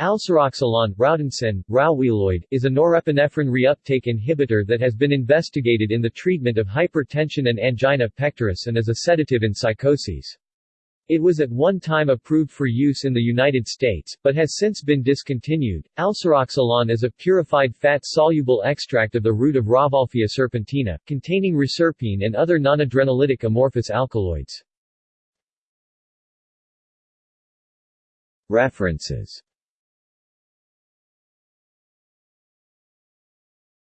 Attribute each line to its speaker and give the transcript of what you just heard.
Speaker 1: Alseroxylon, Rautensin, Rauwiloid, is a norepinephrine reuptake inhibitor that has been investigated in the treatment of hypertension and angina pectoris and as a sedative in psychoses. It was at one time approved for use in the United States, but has since been discontinued. Alseroxylon is a purified fat-soluble extract of the root of Rauwolfia serpentina, containing reserpine and other non-adrenolytic amorphous alkaloids. References